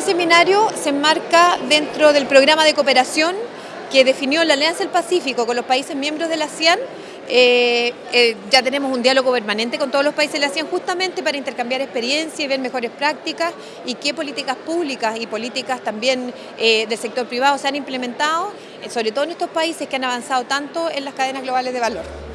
Este seminario se enmarca dentro del programa de cooperación que definió la Alianza del Pacífico con los países miembros de la ASEAN. Eh, eh, ya tenemos un diálogo permanente con todos los países de la ASEAN justamente para intercambiar experiencia y ver mejores prácticas y qué políticas públicas y políticas también eh, del sector privado se han implementado, sobre todo en estos países que han avanzado tanto en las cadenas globales de valor.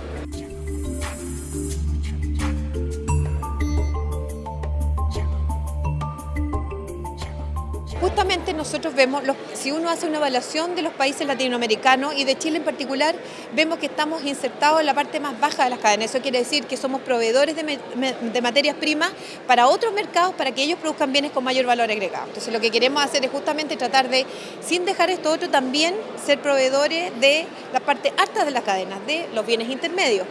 Justamente nosotros vemos, si uno hace una evaluación de los países latinoamericanos y de Chile en particular, vemos que estamos insertados en la parte más baja de las cadenas. Eso quiere decir que somos proveedores de, materias primas para otros mercados para que ellos produzcan bienes con mayor valor agregado. Entonces lo que queremos hacer es justamente tratar de, sin dejar esto otro, también ser proveedores de la parte alta de las cadenas, de los bienes intermedios.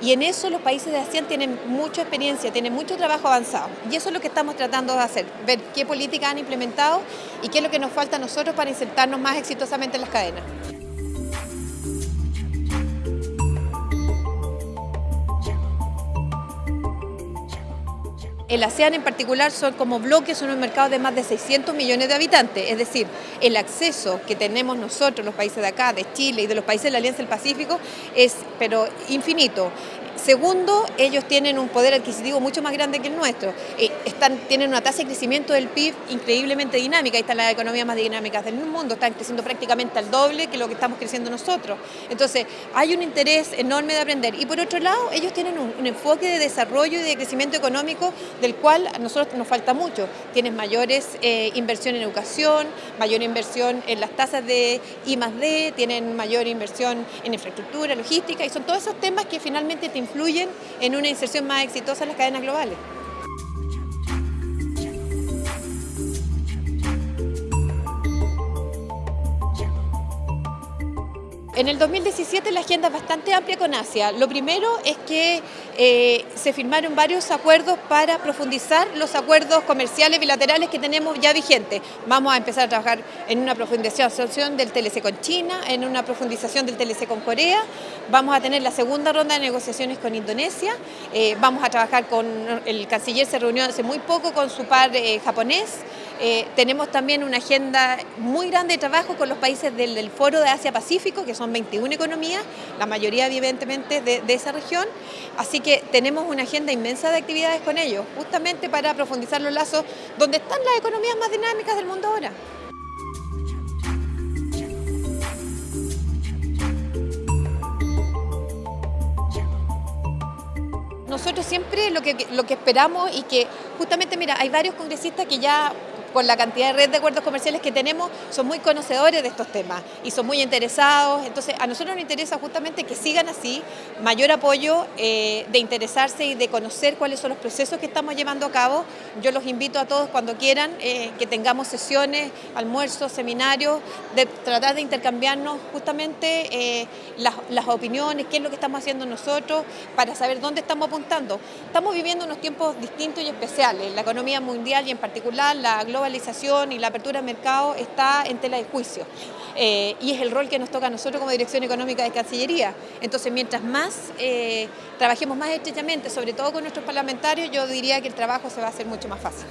Y en eso los países de ASEAN tienen mucha experiencia, tienen mucho trabajo avanzado. Y eso es lo que estamos tratando de hacer, ver qué políticas han implementado y qué es lo que nos falta a nosotros para insertarnos más exitosamente en las cadenas. El ASEAN en particular son como bloques, son un mercado de más de 600 millones de habitantes, es decir, el acceso que tenemos nosotros, los países de acá, de Chile y de los países de la Alianza del Pacífico, es pero infinito. Segundo, ellos tienen un poder adquisitivo mucho más grande que el nuestro. Están, tienen una tasa de crecimiento del PIB increíblemente dinámica. Ahí están las economías más dinámicas del mundo. Están creciendo prácticamente al doble que lo que estamos creciendo nosotros. Entonces, hay un interés enorme de aprender. Y por otro lado, ellos tienen un, enfoque de desarrollo y de crecimiento económico del cual a nosotros nos falta mucho. Tienen mayores eh, inversión en educación, mayor inversión en las tasas de I más D, tienen mayor inversión en infraestructura, logística, y son todos esos temas que finalmente te influyen en una inserción más exitosa en las cadenas globales. En el 2017 la agenda es bastante amplia con Asia. Lo primero es que eh, se firmaron varios acuerdos para profundizar los acuerdos comerciales bilaterales que tenemos ya vigentes. Vamos a empezar a trabajar en una profundización del TLC con China, en una profundización del TLC con Corea. Vamos a tener la segunda ronda de negociaciones con Indonesia. Eh, vamos a trabajar con, el canciller se reunió hace muy poco con su par eh, japonés. Tenemos también una agenda muy grande de trabajo con los países del, del Foro de Asia-Pacífico, que son 21 economías, la mayoría evidentemente de, de esa región, así que tenemos una agenda inmensa de actividades con ellos, justamente para profundizar los lazos donde están las economías más dinámicas del mundo ahora. Nosotros siempre lo que, lo que esperamos y que justamente, mira, hay varios congresistas que ya con la cantidad de red de acuerdos comerciales que tenemos, son muy conocedores de estos temas y son muy interesados. Entonces, a nosotros nos interesa justamente que sigan así, mayor apoyo eh, de interesarse y de conocer cuáles son los procesos que estamos llevando a cabo. Yo los invito a todos cuando quieran eh, que tengamos sesiones, almuerzos, seminarios, de tratar de intercambiarnos justamente eh, las, las opiniones, qué es lo que estamos haciendo nosotros, para saber dónde estamos apuntando. Estamos viviendo unos tiempos distintos y especiales. La economía mundial y en particular la global globalización y la apertura del mercado está en tela de juicio. Eh, y es el rol que nos toca a nosotros como Dirección Económica de Cancillería. Entonces, mientras más eh, trabajemos más estrechamente, sobre todo con nuestros parlamentarios, yo diría que el trabajo se va a hacer mucho más fácil.